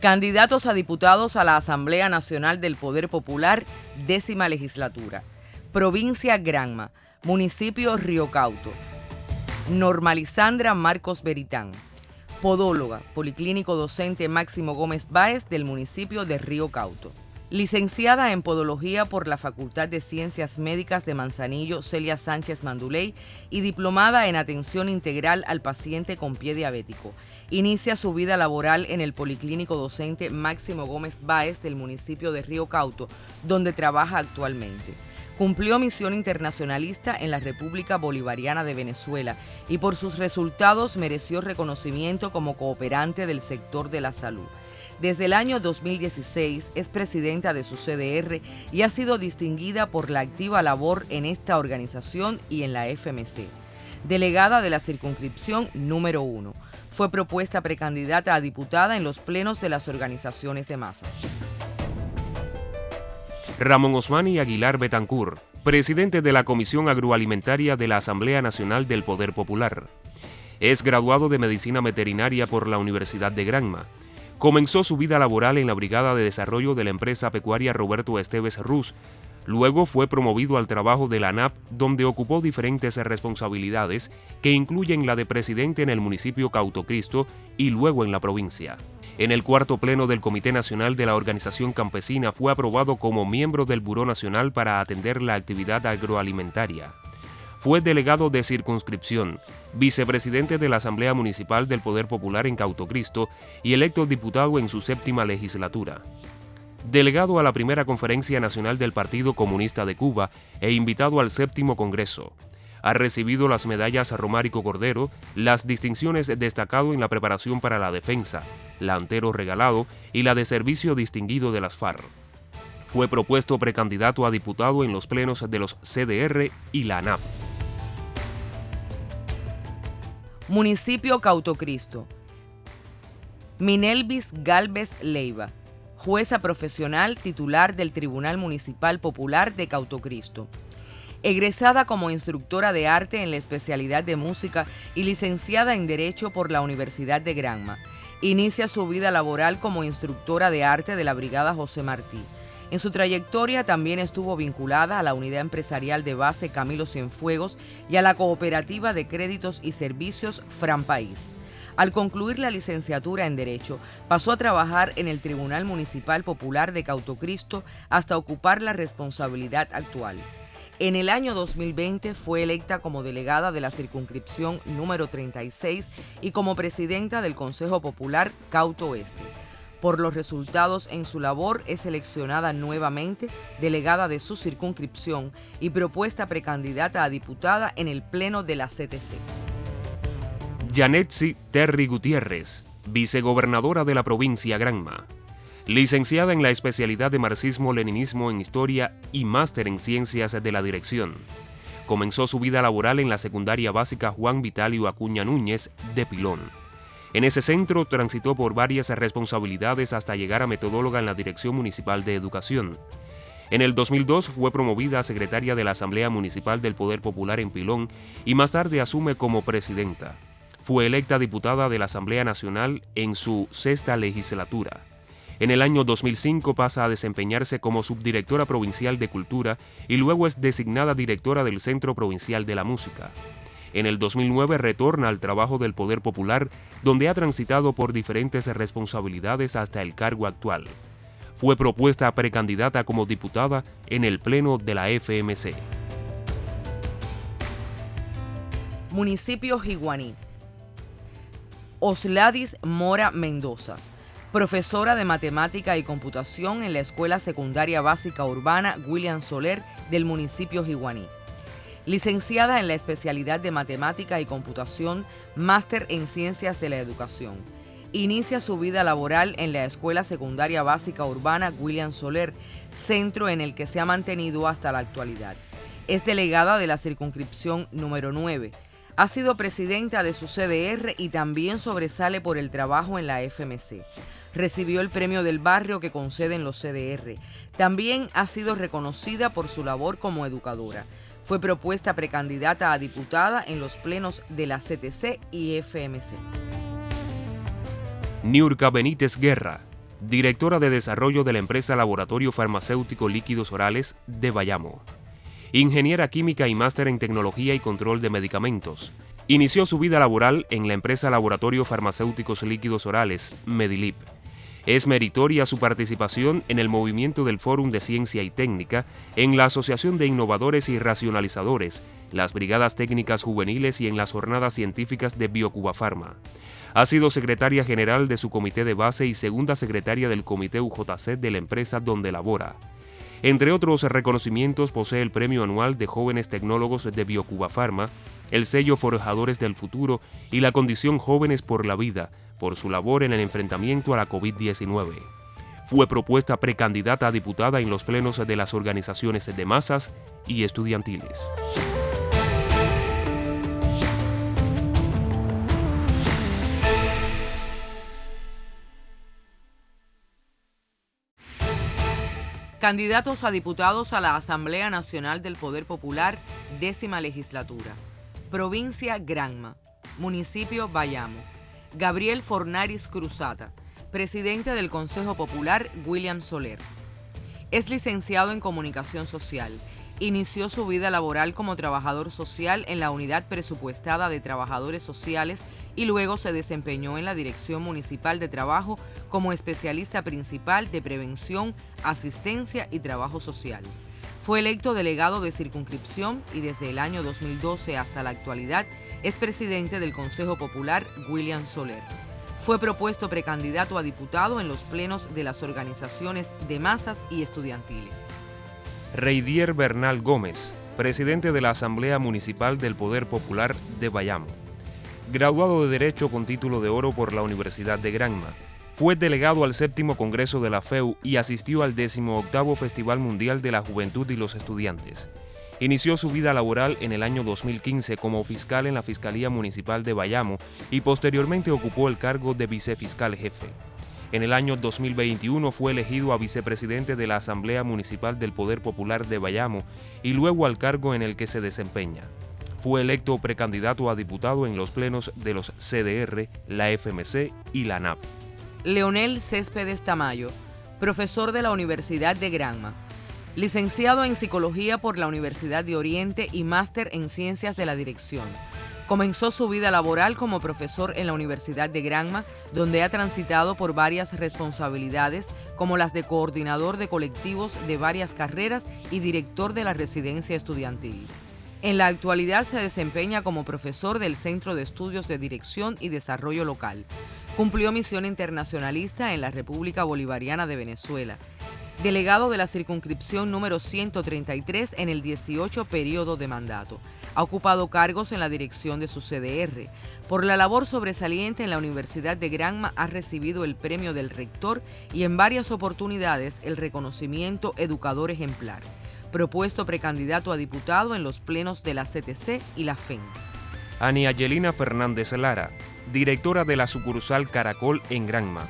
Candidatos a diputados a la Asamblea Nacional del Poder Popular, décima legislatura. Provincia Granma, municipio Río Cauto. Normalizandra Marcos Beritán, podóloga, policlínico docente Máximo Gómez Báez del municipio de Río Cauto. Licenciada en Podología por la Facultad de Ciencias Médicas de Manzanillo, Celia Sánchez Manduley, y diplomada en Atención Integral al Paciente con Pie Diabético. Inicia su vida laboral en el Policlínico Docente Máximo Gómez Báez del municipio de Río Cauto, donde trabaja actualmente. Cumplió misión internacionalista en la República Bolivariana de Venezuela y por sus resultados mereció reconocimiento como cooperante del sector de la salud. Desde el año 2016 es presidenta de su CDR y ha sido distinguida por la activa labor en esta organización y en la FMC. Delegada de la circunscripción número 1. Fue propuesta precandidata a diputada en los plenos de las organizaciones de masas. Ramón Osmani Aguilar Betancur, presidente de la Comisión Agroalimentaria de la Asamblea Nacional del Poder Popular. Es graduado de Medicina Veterinaria por la Universidad de Granma. Comenzó su vida laboral en la Brigada de Desarrollo de la empresa pecuaria Roberto Esteves Ruz. Luego fue promovido al trabajo de la ANAP, donde ocupó diferentes responsabilidades que incluyen la de presidente en el municipio Cautocristo y luego en la provincia. En el cuarto pleno del Comité Nacional de la Organización Campesina fue aprobado como miembro del Buró Nacional para atender la actividad agroalimentaria. Fue delegado de circunscripción, vicepresidente de la Asamblea Municipal del Poder Popular en Cautocristo y electo diputado en su séptima legislatura. Delegado a la primera Conferencia Nacional del Partido Comunista de Cuba e invitado al séptimo Congreso. Ha recibido las medallas Romárico Cordero, las distinciones destacado en la preparación para la defensa, la Antero Regalado y la de Servicio Distinguido de las FARC. Fue propuesto precandidato a diputado en los plenos de los CDR y la ANAP. Municipio Cautocristo. Minelvis Galvez Leiva, jueza profesional titular del Tribunal Municipal Popular de Cautocristo egresada como instructora de arte en la especialidad de música y licenciada en Derecho por la Universidad de Granma. Inicia su vida laboral como instructora de arte de la Brigada José Martí. En su trayectoria también estuvo vinculada a la unidad empresarial de base Camilo Cienfuegos y a la cooperativa de créditos y servicios Fran País. Al concluir la licenciatura en Derecho, pasó a trabajar en el Tribunal Municipal Popular de Cautocristo hasta ocupar la responsabilidad actual. En el año 2020 fue electa como delegada de la circunscripción número 36 y como presidenta del Consejo Popular Cauto Oeste. Por los resultados en su labor es seleccionada nuevamente delegada de su circunscripción y propuesta precandidata a diputada en el Pleno de la CTC. Janetsi Terry Gutiérrez, vicegobernadora de la provincia Granma. Licenciada en la especialidad de Marxismo-Leninismo en Historia y máster en Ciencias de la Dirección. Comenzó su vida laboral en la secundaria básica Juan Vitalio Acuña Núñez de Pilón. En ese centro transitó por varias responsabilidades hasta llegar a metodóloga en la Dirección Municipal de Educación. En el 2002 fue promovida a secretaria de la Asamblea Municipal del Poder Popular en Pilón y más tarde asume como presidenta. Fue electa diputada de la Asamblea Nacional en su sexta legislatura. En el año 2005 pasa a desempeñarse como subdirectora provincial de Cultura y luego es designada directora del Centro Provincial de la Música. En el 2009 retorna al trabajo del Poder Popular, donde ha transitado por diferentes responsabilidades hasta el cargo actual. Fue propuesta precandidata como diputada en el Pleno de la FMC. Municipio Jiguaní. Osladis Mora Mendoza profesora de matemática y computación en la Escuela Secundaria Básica Urbana William Soler del municipio Jiguaní. Licenciada en la especialidad de matemática y computación, máster en ciencias de la educación. Inicia su vida laboral en la Escuela Secundaria Básica Urbana William Soler, centro en el que se ha mantenido hasta la actualidad. Es delegada de la circunscripción número 9. Ha sido presidenta de su CDR y también sobresale por el trabajo en la FMC recibió el premio del barrio que conceden los CDR. También ha sido reconocida por su labor como educadora. Fue propuesta precandidata a diputada en los plenos de la CTC y FMC. Niurka Benítez Guerra, directora de desarrollo de la empresa Laboratorio Farmacéutico Líquidos Orales de Bayamo. Ingeniera química y máster en tecnología y control de medicamentos. Inició su vida laboral en la empresa Laboratorio Farmacéuticos Líquidos Orales, Medilip. Es meritoria su participación en el movimiento del Fórum de Ciencia y Técnica, en la Asociación de Innovadores y Racionalizadores, las Brigadas Técnicas Juveniles y en las Jornadas Científicas de Biocuba Pharma. Ha sido secretaria general de su comité de base y segunda secretaria del comité UJC de la empresa donde labora. Entre otros reconocimientos posee el Premio Anual de Jóvenes Tecnólogos de Biocuba Pharma, el sello Forjadores del Futuro y la condición Jóvenes por la Vida, por su labor en el enfrentamiento a la COVID-19. Fue propuesta precandidata a diputada en los plenos de las organizaciones de masas y estudiantiles. Candidatos a diputados a la Asamblea Nacional del Poder Popular, décima legislatura. Provincia Granma. Municipio Bayamo. Gabriel Fornaris Cruzata, presidente del Consejo Popular William Soler. Es licenciado en Comunicación Social. Inició su vida laboral como trabajador social en la Unidad Presupuestada de Trabajadores Sociales y luego se desempeñó en la Dirección Municipal de Trabajo como especialista principal de prevención, asistencia y trabajo social. Fue electo delegado de circunscripción y desde el año 2012 hasta la actualidad es presidente del Consejo Popular William Soler. Fue propuesto precandidato a diputado en los plenos de las organizaciones de masas y estudiantiles. Reidier Bernal Gómez, presidente de la Asamblea Municipal del Poder Popular de Bayamo. Graduado de Derecho con título de oro por la Universidad de Granma. Fue delegado al séptimo Congreso de la FEU y asistió al 18 Festival Mundial de la Juventud y los Estudiantes. Inició su vida laboral en el año 2015 como fiscal en la Fiscalía Municipal de Bayamo y posteriormente ocupó el cargo de vicefiscal jefe. En el año 2021 fue elegido a vicepresidente de la Asamblea Municipal del Poder Popular de Bayamo y luego al cargo en el que se desempeña. Fue electo precandidato a diputado en los plenos de los CDR, la FMC y la NAP. Leonel Céspedes Tamayo, profesor de la Universidad de Granma licenciado en Psicología por la Universidad de Oriente y máster en Ciencias de la Dirección. Comenzó su vida laboral como profesor en la Universidad de Granma, donde ha transitado por varias responsabilidades, como las de coordinador de colectivos de varias carreras y director de la residencia estudiantil. En la actualidad se desempeña como profesor del Centro de Estudios de Dirección y Desarrollo Local. Cumplió misión internacionalista en la República Bolivariana de Venezuela delegado de la circunscripción número 133 en el 18 periodo de mandato. Ha ocupado cargos en la dirección de su CDR. Por la labor sobresaliente en la Universidad de Granma ha recibido el premio del rector y en varias oportunidades el reconocimiento Educador Ejemplar. Propuesto precandidato a diputado en los plenos de la CTC y la FEN. Ani Angelina Fernández Lara, directora de la sucursal Caracol en Granma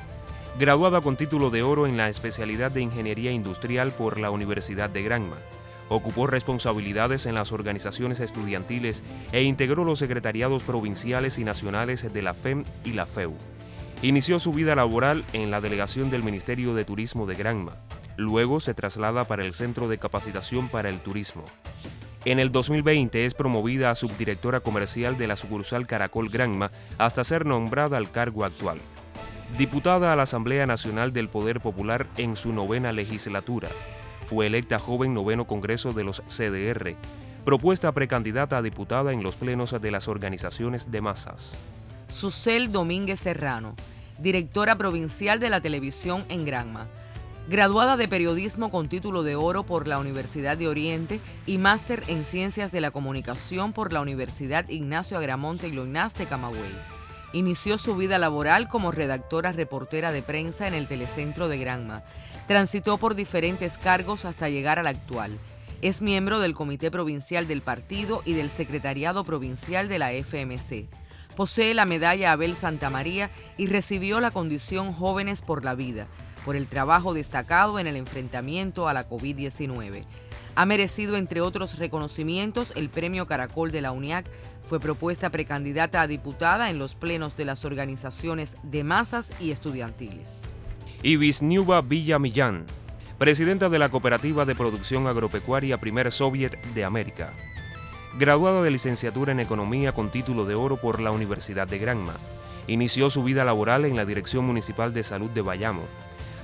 graduada con título de oro en la especialidad de Ingeniería Industrial por la Universidad de Granma. Ocupó responsabilidades en las organizaciones estudiantiles e integró los secretariados provinciales y nacionales de la FEM y la FEU. Inició su vida laboral en la delegación del Ministerio de Turismo de Granma. Luego se traslada para el Centro de Capacitación para el Turismo. En el 2020 es promovida a subdirectora comercial de la sucursal Caracol Granma hasta ser nombrada al cargo actual diputada a la Asamblea Nacional del Poder Popular en su novena legislatura. Fue electa joven noveno Congreso de los CDR, propuesta precandidata a diputada en los plenos de las organizaciones de masas. Susel Domínguez Serrano, directora provincial de la televisión en Granma. Graduada de periodismo con título de oro por la Universidad de Oriente y máster en ciencias de la comunicación por la Universidad Ignacio Agramonte y Loinás de Camagüey. Inició su vida laboral como redactora reportera de prensa en el Telecentro de Granma. Transitó por diferentes cargos hasta llegar al actual. Es miembro del Comité Provincial del Partido y del Secretariado Provincial de la FMC. Posee la medalla Abel Santa María y recibió la condición Jóvenes por la Vida por el trabajo destacado en el enfrentamiento a la COVID-19. Ha merecido, entre otros reconocimientos, el Premio Caracol de la UNIAC fue propuesta precandidata a diputada en los plenos de las organizaciones de masas y estudiantiles. Y Visniuva Villamillán, presidenta de la Cooperativa de Producción Agropecuaria Primer Soviet de América. Graduada de licenciatura en Economía con título de oro por la Universidad de Granma, inició su vida laboral en la Dirección Municipal de Salud de Bayamo.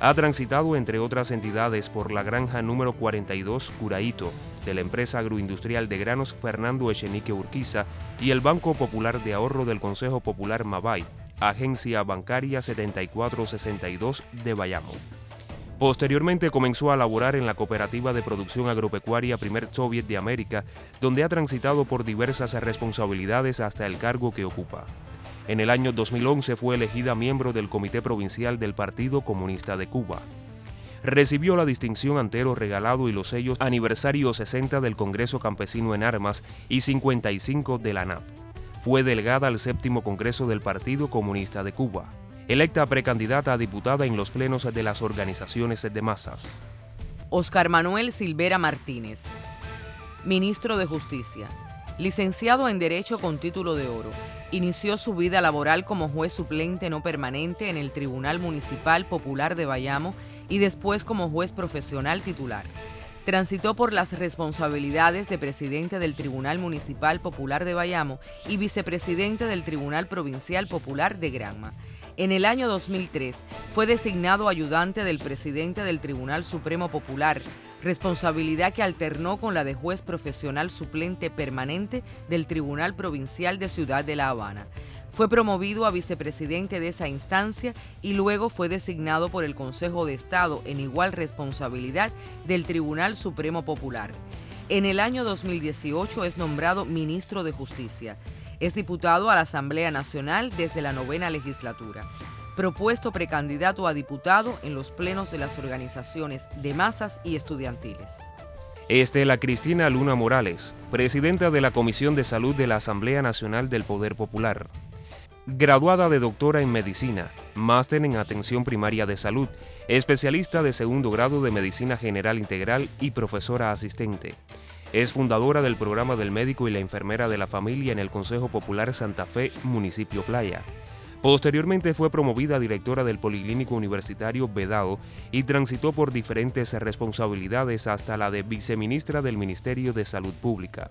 Ha transitado, entre otras entidades, por la granja número 42 Curaito de la empresa agroindustrial de granos Fernando Echenique Urquiza y el Banco Popular de Ahorro del Consejo Popular Mabay, agencia bancaria 7462 de Bayamo. Posteriormente comenzó a laborar en la Cooperativa de Producción Agropecuaria Primer Soviet de América, donde ha transitado por diversas responsabilidades hasta el cargo que ocupa. En el año 2011 fue elegida miembro del Comité Provincial del Partido Comunista de Cuba. Recibió la distinción Antero Regalado y los sellos Aniversario 60 del Congreso Campesino en Armas y 55 de la NAP. Fue delegada al séptimo Congreso del Partido Comunista de Cuba electa precandidata a diputada en los plenos de las organizaciones de masas. Oscar Manuel Silvera Martínez, ministro de Justicia, licenciado en Derecho con título de oro. Inició su vida laboral como juez suplente no permanente en el Tribunal Municipal Popular de Bayamo y después como juez profesional titular. Transitó por las responsabilidades de presidente del Tribunal Municipal Popular de Bayamo y vicepresidente del Tribunal Provincial Popular de Granma. En el año 2003 fue designado ayudante del presidente del Tribunal Supremo Popular, responsabilidad que alternó con la de juez profesional suplente permanente del Tribunal Provincial de Ciudad de La Habana. Fue promovido a vicepresidente de esa instancia y luego fue designado por el Consejo de Estado en igual responsabilidad del Tribunal Supremo Popular. En el año 2018 es nombrado ministro de Justicia. Es diputado a la Asamblea Nacional desde la novena legislatura. Propuesto precandidato a diputado en los plenos de las organizaciones de masas y estudiantiles. Estela Cristina Luna Morales, presidenta de la Comisión de Salud de la Asamblea Nacional del Poder Popular. Graduada de doctora en medicina, máster en atención primaria de salud, especialista de segundo grado de medicina general integral y profesora asistente. Es fundadora del programa del médico y la enfermera de la familia en el Consejo Popular Santa Fe, municipio Playa. Posteriormente fue promovida directora del Policlínico Universitario Vedado y transitó por diferentes responsabilidades hasta la de viceministra del Ministerio de Salud Pública.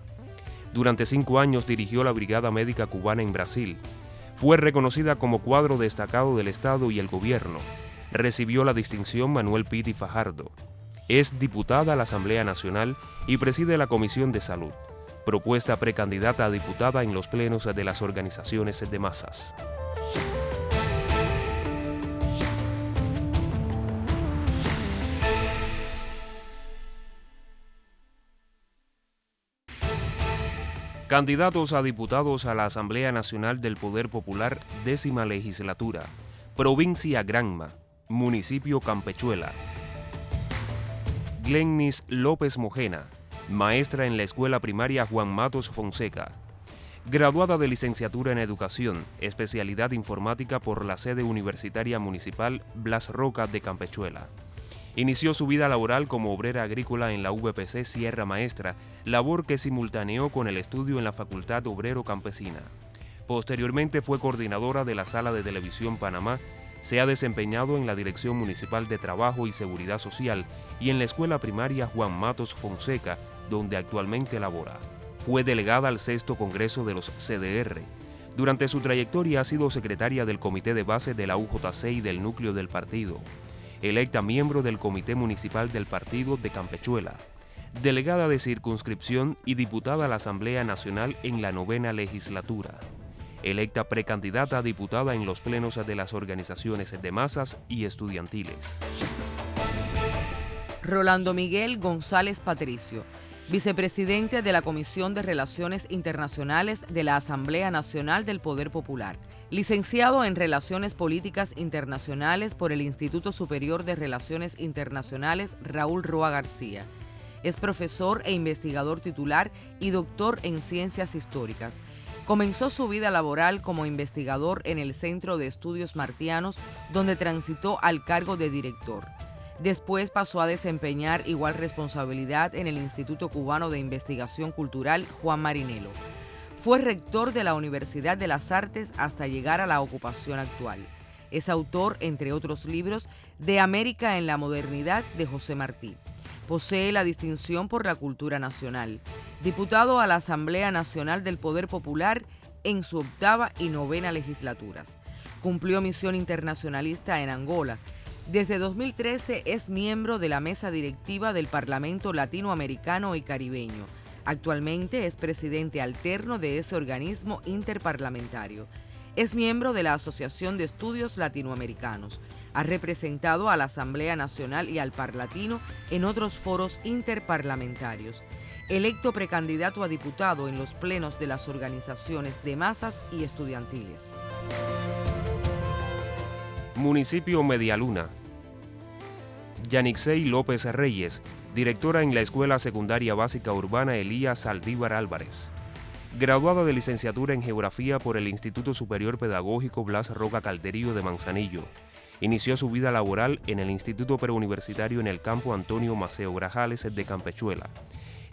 Durante cinco años dirigió la Brigada Médica Cubana en Brasil. Fue reconocida como cuadro destacado del Estado y el Gobierno. Recibió la distinción Manuel Piti Fajardo. Es diputada a la Asamblea Nacional y preside la Comisión de Salud, propuesta precandidata a diputada en los plenos de las organizaciones de masas. Candidatos a diputados a la Asamblea Nacional del Poder Popular, décima legislatura, provincia Granma, municipio Campechuela, Glennis López Mojena, maestra en la escuela primaria Juan Matos Fonseca. Graduada de licenciatura en Educación, especialidad informática por la sede universitaria municipal Blas Roca de Campechuela. Inició su vida laboral como obrera agrícola en la VPC Sierra Maestra, labor que simultaneó con el estudio en la Facultad Obrero Campesina. Posteriormente fue coordinadora de la Sala de Televisión Panamá se ha desempeñado en la Dirección Municipal de Trabajo y Seguridad Social y en la Escuela Primaria Juan Matos Fonseca, donde actualmente labora. Fue delegada al sexto Congreso de los CDR. Durante su trayectoria ha sido secretaria del Comité de Base de la UJC y del núcleo del partido. Electa miembro del Comité Municipal del Partido de Campechuela. Delegada de circunscripción y diputada a la Asamblea Nacional en la novena legislatura electa precandidata a diputada en los plenos de las organizaciones de masas y estudiantiles. Rolando Miguel González Patricio, vicepresidente de la Comisión de Relaciones Internacionales de la Asamblea Nacional del Poder Popular, licenciado en Relaciones Políticas Internacionales por el Instituto Superior de Relaciones Internacionales Raúl Roa García. Es profesor e investigador titular y doctor en Ciencias Históricas Comenzó su vida laboral como investigador en el Centro de Estudios Martianos, donde transitó al cargo de director. Después pasó a desempeñar igual responsabilidad en el Instituto Cubano de Investigación Cultural Juan Marinelo. Fue rector de la Universidad de las Artes hasta llegar a la ocupación actual. Es autor, entre otros libros, de América en la Modernidad de José Martí. Posee la distinción por la cultura nacional. Diputado a la Asamblea Nacional del Poder Popular en su octava y novena legislaturas. Cumplió misión internacionalista en Angola. Desde 2013 es miembro de la mesa directiva del Parlamento Latinoamericano y Caribeño. Actualmente es presidente alterno de ese organismo interparlamentario. Es miembro de la Asociación de Estudios Latinoamericanos. Ha representado a la Asamblea Nacional y al Parlatino en otros foros interparlamentarios electo precandidato a diputado en los plenos de las organizaciones de masas y estudiantiles. Municipio Medialuna. Yanixey López Reyes, directora en la Escuela Secundaria Básica Urbana Elías Saldívar Álvarez. Graduada de licenciatura en Geografía por el Instituto Superior Pedagógico Blas Roca Calderío de Manzanillo. Inició su vida laboral en el Instituto Preuniversitario en el campo Antonio Maceo Grajales de Campechuela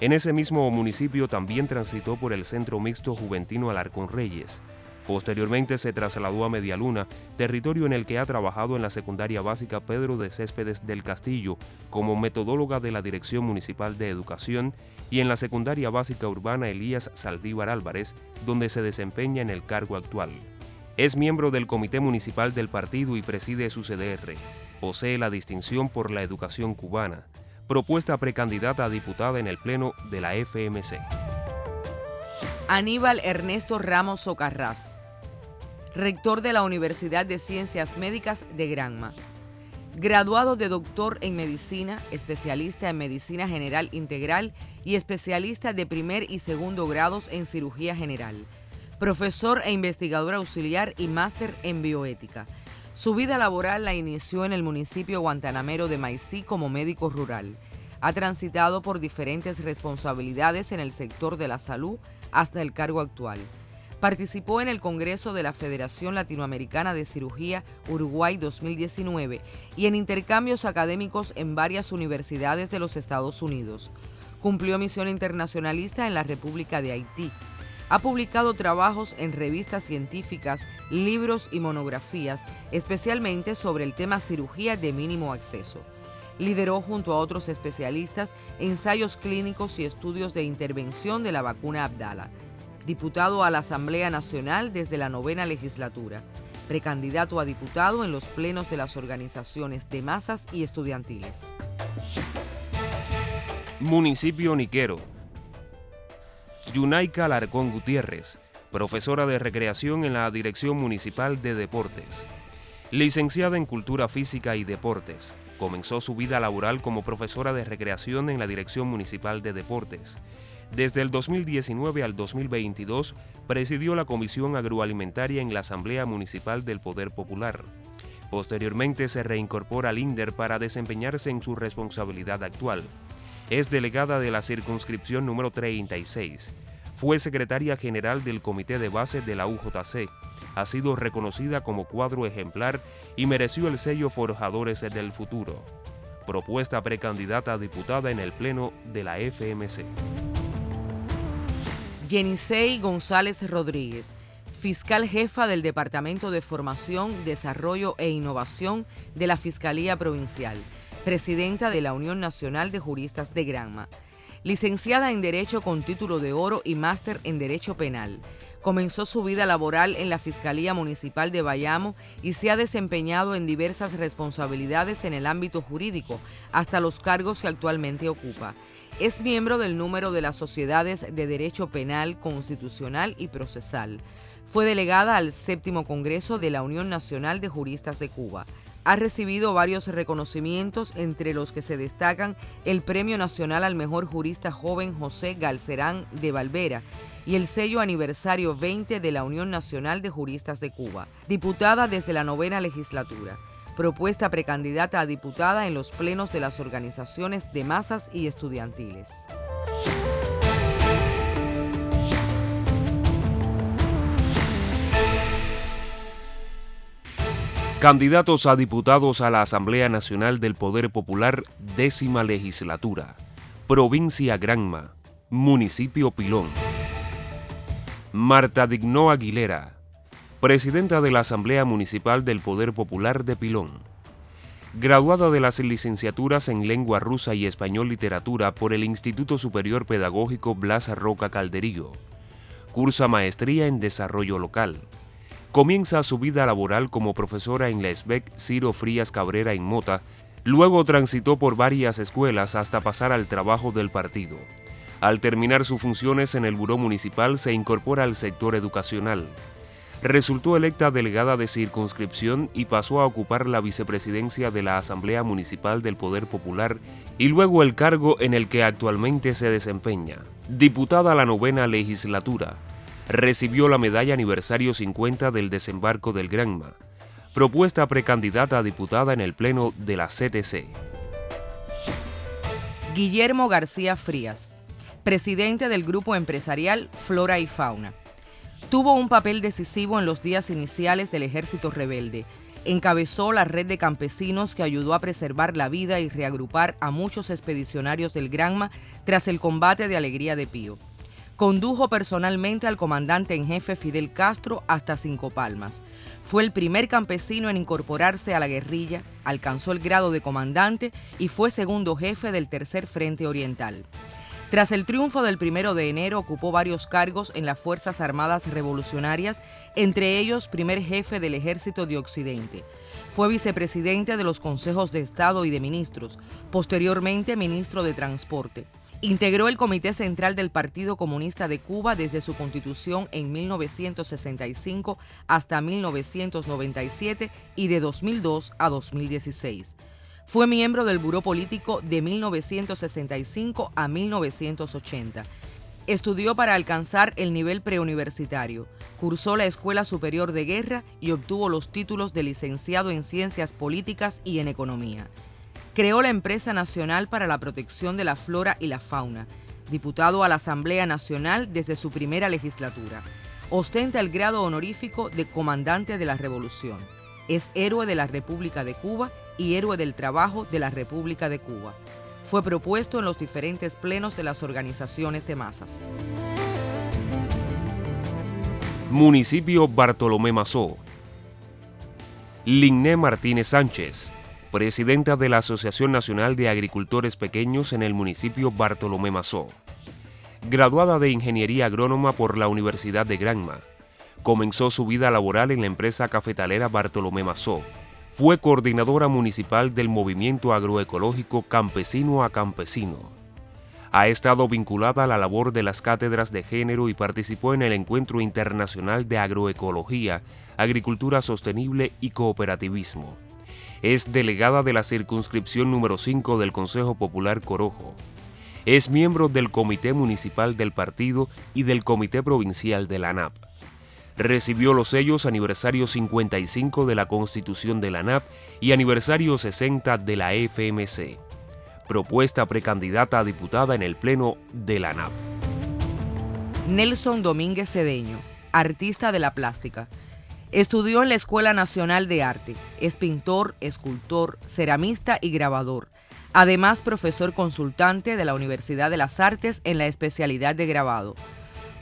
en ese mismo municipio también transitó por el Centro Mixto Juventino Alarcón Reyes. Posteriormente se trasladó a Medialuna, territorio en el que ha trabajado en la secundaria básica Pedro de Céspedes del Castillo como metodóloga de la Dirección Municipal de Educación y en la secundaria básica urbana Elías Saldívar Álvarez, donde se desempeña en el cargo actual. Es miembro del Comité Municipal del partido y preside su CDR. Posee la distinción por la educación cubana propuesta precandidata a diputada en el Pleno de la FMC. Aníbal Ernesto Ramos Socarrás, rector de la Universidad de Ciencias Médicas de Granma. Graduado de doctor en medicina, especialista en medicina general integral y especialista de primer y segundo grados en cirugía general. Profesor e investigador auxiliar y máster en bioética su vida laboral la inició en el municipio guantanamero de Maicí como médico rural. Ha transitado por diferentes responsabilidades en el sector de la salud hasta el cargo actual. Participó en el Congreso de la Federación Latinoamericana de Cirugía Uruguay 2019 y en intercambios académicos en varias universidades de los Estados Unidos. Cumplió misión internacionalista en la República de Haití ha publicado trabajos en revistas científicas, libros y monografías, especialmente sobre el tema cirugía de mínimo acceso. Lideró junto a otros especialistas ensayos clínicos y estudios de intervención de la vacuna Abdala. Diputado a la Asamblea Nacional desde la novena legislatura. Precandidato a diputado en los plenos de las organizaciones de masas y estudiantiles. Municipio Niquero, Yunaika Larcón Gutiérrez, profesora de recreación en la Dirección Municipal de Deportes. Licenciada en Cultura Física y Deportes, comenzó su vida laboral como profesora de recreación en la Dirección Municipal de Deportes. Desde el 2019 al 2022 presidió la Comisión Agroalimentaria en la Asamblea Municipal del Poder Popular. Posteriormente se reincorpora al INDER para desempeñarse en su responsabilidad actual. Es delegada de la circunscripción número 36 fue secretaria general del Comité de Base de la UJC. Ha sido reconocida como cuadro ejemplar y mereció el sello Forjadores del Futuro. Propuesta precandidata a diputada en el Pleno de la FMC. Jenisei González Rodríguez, fiscal jefa del Departamento de Formación, Desarrollo e Innovación de la Fiscalía Provincial, presidenta de la Unión Nacional de Juristas de Granma licenciada en Derecho con título de oro y máster en Derecho Penal. Comenzó su vida laboral en la Fiscalía Municipal de Bayamo y se ha desempeñado en diversas responsabilidades en el ámbito jurídico, hasta los cargos que actualmente ocupa. Es miembro del número de las sociedades de Derecho Penal, Constitucional y Procesal. Fue delegada al séptimo Congreso de la Unión Nacional de Juristas de Cuba ha recibido varios reconocimientos, entre los que se destacan el Premio Nacional al Mejor Jurista Joven José Galcerán de Valvera y el sello aniversario 20 de la Unión Nacional de Juristas de Cuba, diputada desde la novena legislatura, propuesta precandidata a diputada en los plenos de las organizaciones de masas y estudiantiles. Candidatos a diputados a la Asamblea Nacional del Poder Popular, décima legislatura. Provincia Granma. Municipio Pilón. Marta Dignó Aguilera. presidenta de la Asamblea Municipal del Poder Popular de Pilón. Graduada de las licenciaturas en Lengua Rusa y Español Literatura por el Instituto Superior Pedagógico Blas Roca Calderillo. Cursa maestría en Desarrollo Local. Comienza su vida laboral como profesora en la SBEC Ciro Frías Cabrera en Mota, luego transitó por varias escuelas hasta pasar al trabajo del partido. Al terminar sus funciones en el Buró Municipal se incorpora al sector educacional. Resultó electa delegada de circunscripción y pasó a ocupar la vicepresidencia de la Asamblea Municipal del Poder Popular y luego el cargo en el que actualmente se desempeña, diputada a la novena legislatura, recibió la medalla aniversario 50 del desembarco del Granma, propuesta precandidata a diputada en el Pleno de la CTC. Guillermo García Frías, presidente del grupo empresarial Flora y Fauna. Tuvo un papel decisivo en los días iniciales del ejército rebelde. Encabezó la red de campesinos que ayudó a preservar la vida y reagrupar a muchos expedicionarios del Granma tras el combate de Alegría de Pío. Condujo personalmente al comandante en jefe Fidel Castro hasta Cinco Palmas. Fue el primer campesino en incorporarse a la guerrilla, alcanzó el grado de comandante y fue segundo jefe del Tercer Frente Oriental. Tras el triunfo del primero de enero ocupó varios cargos en las Fuerzas Armadas Revolucionarias, entre ellos primer jefe del Ejército de Occidente. Fue vicepresidente de los Consejos de Estado y de Ministros, posteriormente ministro de Transporte. Integró el Comité Central del Partido Comunista de Cuba desde su constitución en 1965 hasta 1997 y de 2002 a 2016. Fue miembro del Buró Político de 1965 a 1980. Estudió para alcanzar el nivel preuniversitario, cursó la Escuela Superior de Guerra y obtuvo los títulos de licenciado en Ciencias Políticas y en Economía. Creó la Empresa Nacional para la Protección de la Flora y la Fauna, diputado a la Asamblea Nacional desde su primera legislatura. Ostenta el grado honorífico de Comandante de la Revolución. Es héroe de la República de Cuba y héroe del trabajo de la República de Cuba. Fue propuesto en los diferentes plenos de las organizaciones de masas. Municipio Bartolomé Mazó. Linné Martínez Sánchez, presidenta de la Asociación Nacional de Agricultores Pequeños en el municipio Bartolomé Mazó. Graduada de Ingeniería Agrónoma por la Universidad de Granma, comenzó su vida laboral en la empresa cafetalera Bartolomé Mazó. Fue coordinadora municipal del movimiento agroecológico Campesino a Campesino. Ha estado vinculada a la labor de las cátedras de género y participó en el Encuentro Internacional de Agroecología, Agricultura Sostenible y Cooperativismo es delegada de la circunscripción número 5 del Consejo Popular Corojo. Es miembro del Comité Municipal del Partido y del Comité Provincial de la ANAP. Recibió los sellos aniversario 55 de la Constitución de la ANAP y aniversario 60 de la FMC. Propuesta precandidata a diputada en el Pleno de la ANAP. Nelson Domínguez Cedeño, artista de la plástica Estudió en la Escuela Nacional de Arte. Es pintor, escultor, ceramista y grabador. Además, profesor consultante de la Universidad de las Artes en la especialidad de grabado.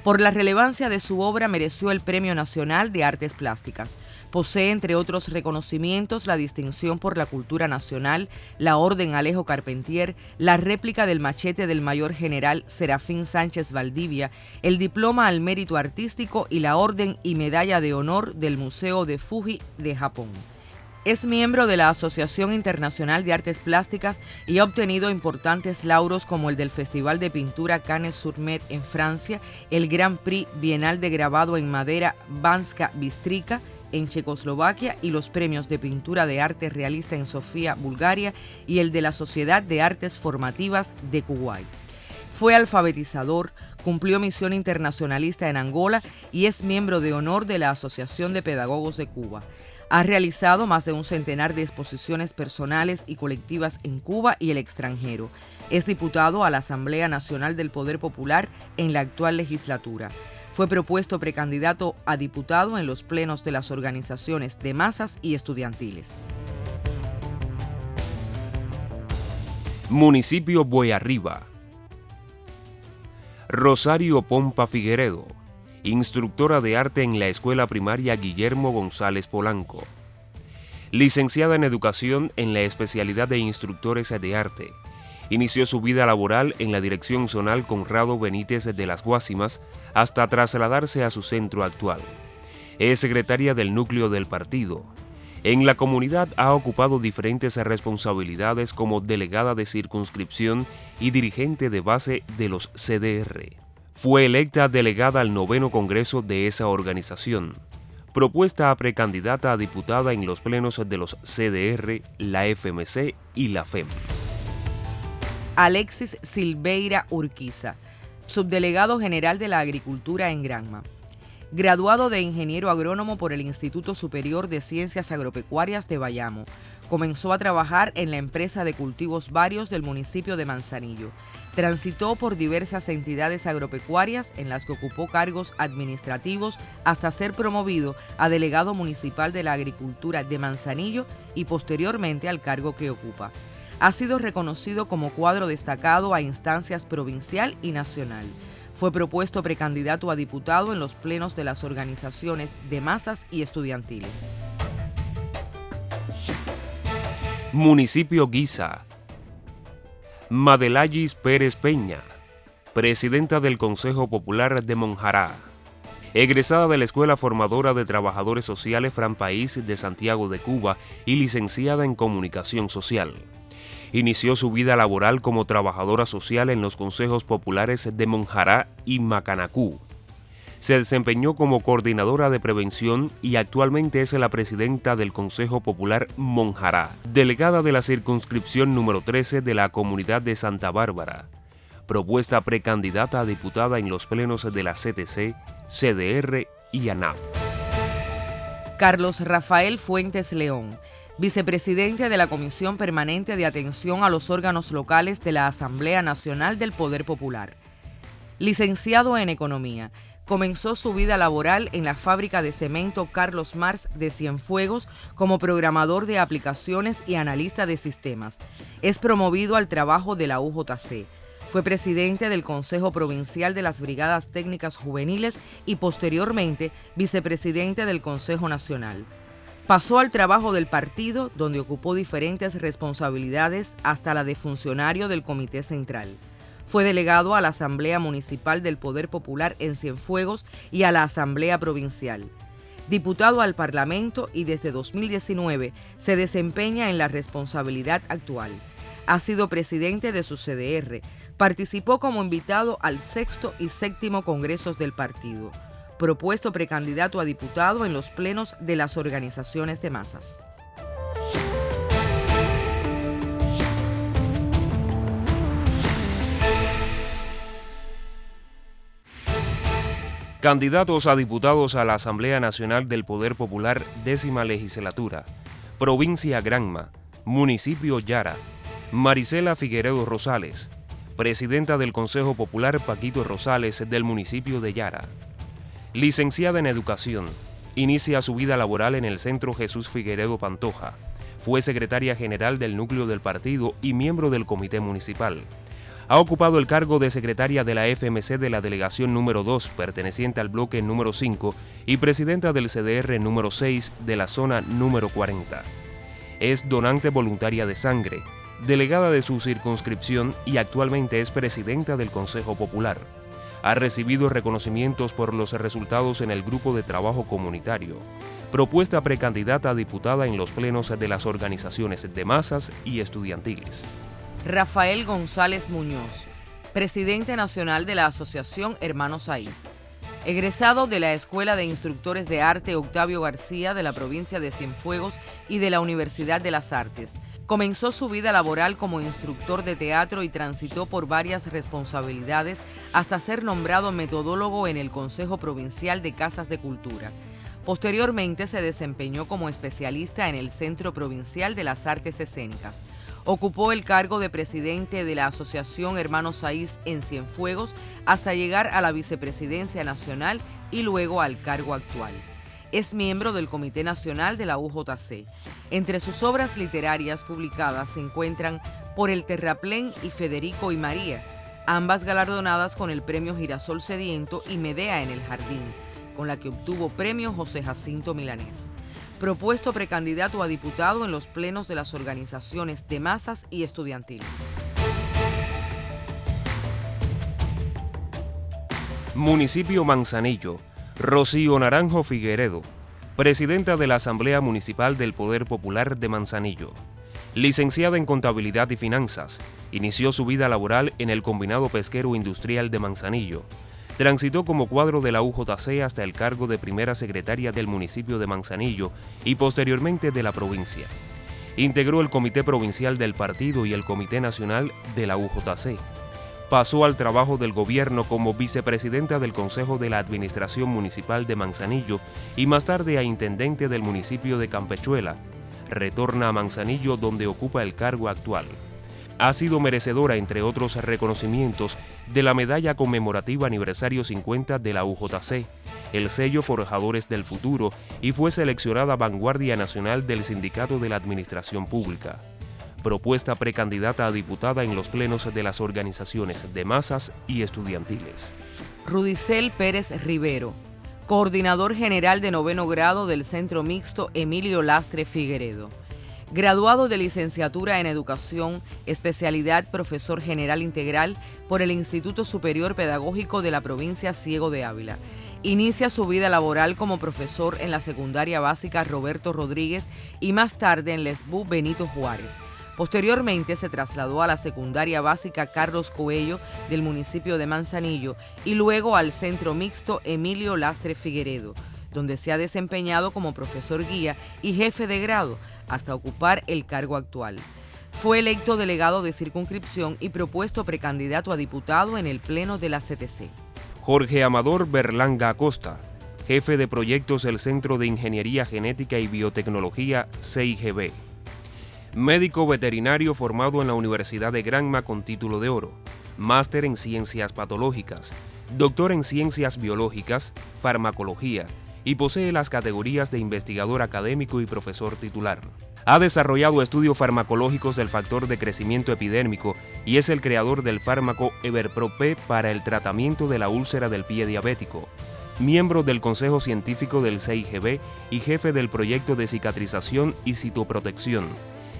Por la relevancia de su obra mereció el Premio Nacional de Artes Plásticas. Posee, entre otros reconocimientos, la distinción por la cultura nacional, la Orden Alejo Carpentier, la réplica del machete del mayor general Serafín Sánchez Valdivia, el diploma al mérito artístico y la Orden y Medalla de Honor del Museo de Fuji de Japón. Es miembro de la Asociación Internacional de Artes Plásticas y ha obtenido importantes lauros como el del Festival de Pintura Cannes-sur-Mer en Francia, el Grand Prix Bienal de Grabado en Madera Banska Bistrica en Checoslovaquia y los premios de pintura de arte realista en Sofía, Bulgaria y el de la Sociedad de Artes Formativas de Kuwait. Fue alfabetizador, cumplió misión internacionalista en Angola y es miembro de honor de la Asociación de Pedagogos de Cuba. Ha realizado más de un centenar de exposiciones personales y colectivas en Cuba y el extranjero. Es diputado a la Asamblea Nacional del Poder Popular en la actual legislatura. Fue propuesto precandidato a diputado en los plenos de las organizaciones de masas y estudiantiles. Municipio Boyarriba. Rosario Pompa Figueredo, instructora de arte en la Escuela Primaria Guillermo González Polanco. Licenciada en Educación en la especialidad de Instructores de Arte. Inició su vida laboral en la Dirección Zonal Conrado Benítez de las Guásimas hasta trasladarse a su centro actual. Es secretaria del núcleo del partido. En la comunidad ha ocupado diferentes responsabilidades como delegada de circunscripción y dirigente de base de los CDR. Fue electa delegada al noveno congreso de esa organización propuesta a precandidata a diputada en los plenos de los CDR, la FMC y la FEM. Alexis Silveira Urquiza, subdelegado general de la Agricultura en Granma. Graduado de ingeniero agrónomo por el Instituto Superior de Ciencias Agropecuarias de Bayamo, comenzó a trabajar en la empresa de cultivos varios del municipio de Manzanillo Transitó por diversas entidades agropecuarias en las que ocupó cargos administrativos hasta ser promovido a delegado municipal de la agricultura de Manzanillo y posteriormente al cargo que ocupa. Ha sido reconocido como cuadro destacado a instancias provincial y nacional. Fue propuesto precandidato a diputado en los plenos de las organizaciones de masas y estudiantiles. Municipio Guisa Madelayis Pérez Peña, presidenta del Consejo Popular de Monjará, egresada de la Escuela Formadora de Trabajadores Sociales Fran País de Santiago de Cuba y licenciada en Comunicación Social. Inició su vida laboral como trabajadora social en los consejos populares de Monjará y Macanacú, se desempeñó como coordinadora de prevención y actualmente es la presidenta del Consejo Popular Monjará, delegada de la circunscripción número 13 de la comunidad de Santa Bárbara, propuesta precandidata a diputada en los plenos de la CTC, CDR y ANAP. Carlos Rafael Fuentes León, vicepresidente de la Comisión Permanente de Atención a los Órganos Locales de la Asamblea Nacional del Poder Popular. Licenciado en Economía, comenzó su vida laboral en la fábrica de cemento Carlos Mars de Cienfuegos como programador de aplicaciones y analista de sistemas. Es promovido al trabajo de la UJC. Fue presidente del Consejo Provincial de las Brigadas Técnicas Juveniles y posteriormente vicepresidente del Consejo Nacional. Pasó al trabajo del partido, donde ocupó diferentes responsabilidades hasta la de funcionario del Comité Central. Fue delegado a la Asamblea Municipal del Poder Popular en Cienfuegos y a la Asamblea Provincial. Diputado al Parlamento y desde 2019 se desempeña en la responsabilidad actual. Ha sido presidente de su CDR. Participó como invitado al sexto y séptimo congresos del partido. Propuesto precandidato a diputado en los plenos de las organizaciones de masas. Candidatos a diputados a la Asamblea Nacional del Poder Popular, décima legislatura. Provincia Granma, Municipio Yara. Marisela Figueredo Rosales, Presidenta del Consejo Popular Paquito Rosales del municipio de Yara. Licenciada en Educación, inicia su vida laboral en el Centro Jesús Figueredo Pantoja. Fue secretaria general del núcleo del partido y miembro del comité municipal. Ha ocupado el cargo de secretaria de la FMC de la delegación número 2, perteneciente al bloque número 5, y presidenta del CDR número 6 de la zona número 40. Es donante voluntaria de sangre, delegada de su circunscripción y actualmente es presidenta del Consejo Popular. Ha recibido reconocimientos por los resultados en el grupo de trabajo comunitario. Propuesta precandidata a diputada en los plenos de las organizaciones de masas y estudiantiles. Rafael González Muñoz, presidente nacional de la Asociación Hermanos Saiz. Egresado de la Escuela de Instructores de Arte Octavio García de la provincia de Cienfuegos y de la Universidad de las Artes. Comenzó su vida laboral como instructor de teatro y transitó por varias responsabilidades hasta ser nombrado metodólogo en el Consejo Provincial de Casas de Cultura. Posteriormente se desempeñó como especialista en el Centro Provincial de las Artes Escénicas. Ocupó el cargo de presidente de la Asociación Hermanos Saiz en Cienfuegos hasta llegar a la vicepresidencia nacional y luego al cargo actual. Es miembro del Comité Nacional de la UJC. Entre sus obras literarias publicadas se encuentran Por el Terraplén y Federico y María, ambas galardonadas con el premio Girasol Sediento y Medea en el Jardín, con la que obtuvo premio José Jacinto Milanés. Propuesto precandidato a diputado en los plenos de las organizaciones de masas y estudiantiles. Municipio Manzanillo, Rocío Naranjo Figueredo, presidenta de la Asamblea Municipal del Poder Popular de Manzanillo. Licenciada en Contabilidad y Finanzas, inició su vida laboral en el Combinado Pesquero Industrial de Manzanillo. Transitó como cuadro de la UJC hasta el cargo de primera secretaria del municipio de Manzanillo y posteriormente de la provincia. Integró el Comité Provincial del Partido y el Comité Nacional de la UJC. Pasó al trabajo del gobierno como vicepresidenta del Consejo de la Administración Municipal de Manzanillo y más tarde a intendente del municipio de Campechuela, retorna a Manzanillo donde ocupa el cargo actual. Ha sido merecedora, entre otros reconocimientos, de la medalla conmemorativa aniversario 50 de la UJC, el sello Forjadores del Futuro y fue seleccionada vanguardia nacional del Sindicato de la Administración Pública. Propuesta precandidata a diputada en los plenos de las organizaciones de masas y estudiantiles. Rudicel Pérez Rivero, coordinador general de noveno grado del Centro Mixto Emilio Lastre Figueredo. Graduado de licenciatura en Educación, especialidad profesor general integral por el Instituto Superior Pedagógico de la provincia Ciego de Ávila. Inicia su vida laboral como profesor en la secundaria básica Roberto Rodríguez y más tarde en Lesbú Benito Juárez. Posteriormente se trasladó a la secundaria básica Carlos Coello del municipio de Manzanillo y luego al centro mixto Emilio Lastre Figueredo, donde se ha desempeñado como profesor guía y jefe de grado hasta ocupar el cargo actual. Fue electo delegado de circunscripción y propuesto precandidato a diputado en el Pleno de la CTC. Jorge Amador Berlanga Acosta, jefe de proyectos del Centro de Ingeniería Genética y Biotecnología CIGB médico veterinario formado en la Universidad de Granma con título de oro, máster en ciencias patológicas, doctor en ciencias biológicas, farmacología y posee las categorías de investigador académico y profesor titular. Ha desarrollado estudios farmacológicos del factor de crecimiento epidérmico y es el creador del fármaco Everpro-P para el tratamiento de la úlcera del pie diabético. Miembro del Consejo Científico del CIGB y jefe del proyecto de cicatrización y citoprotección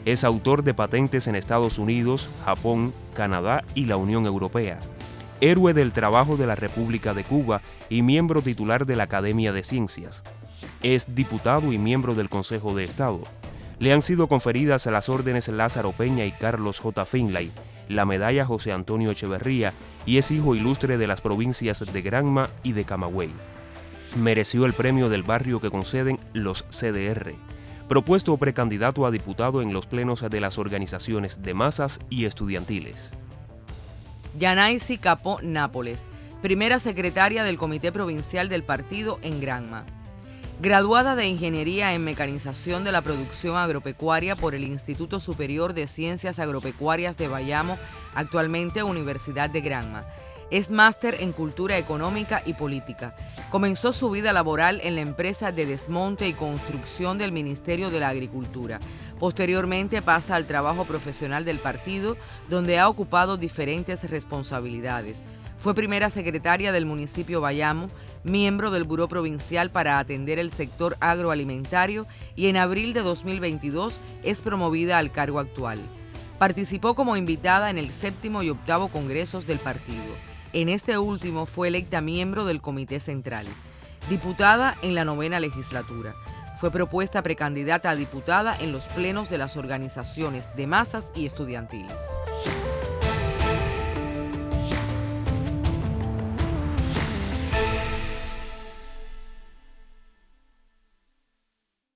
es autor de patentes en Estados Unidos, Japón, Canadá y la Unión Europea. Héroe del trabajo de la República de Cuba y miembro titular de la Academia de Ciencias. Es diputado y miembro del Consejo de Estado. Le han sido conferidas las órdenes Lázaro Peña y Carlos J. Finlay, la medalla José Antonio Echeverría y es hijo ilustre de las provincias de Granma y de Camagüey. Mereció el premio del barrio que conceden los CDR propuesto precandidato a diputado en los plenos de las organizaciones de masas y estudiantiles. Yanaisi Capó Nápoles, primera secretaria del Comité Provincial del Partido en Granma. Graduada de Ingeniería en Mecanización de la Producción Agropecuaria por el Instituto Superior de Ciencias Agropecuarias de Bayamo, actualmente Universidad de Granma es máster en Cultura Económica y Política. Comenzó su vida laboral en la empresa de desmonte y construcción del Ministerio de la Agricultura. Posteriormente pasa al trabajo profesional del partido, donde ha ocupado diferentes responsabilidades. Fue primera secretaria del municipio Bayamo, miembro del Buró Provincial para atender el sector agroalimentario y en abril de 2022 es promovida al cargo actual. Participó como invitada en el séptimo y octavo congresos del partido. En este último fue electa miembro del Comité Central, diputada en la novena legislatura. Fue propuesta precandidata a diputada en los plenos de las organizaciones de masas y estudiantiles.